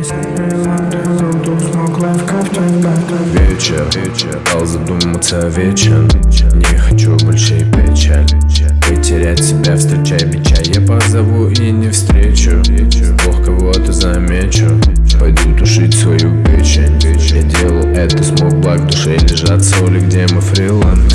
Вечер, вечер, дал задуматься вечер Не хочу больше и печаль. Потерять себя, встречай меча Я позову и не встречу. Бог кого-то замечу. Пойду тушить свою печень. Я делал это, смог благ в душе. Лежат соли, где мы фриланд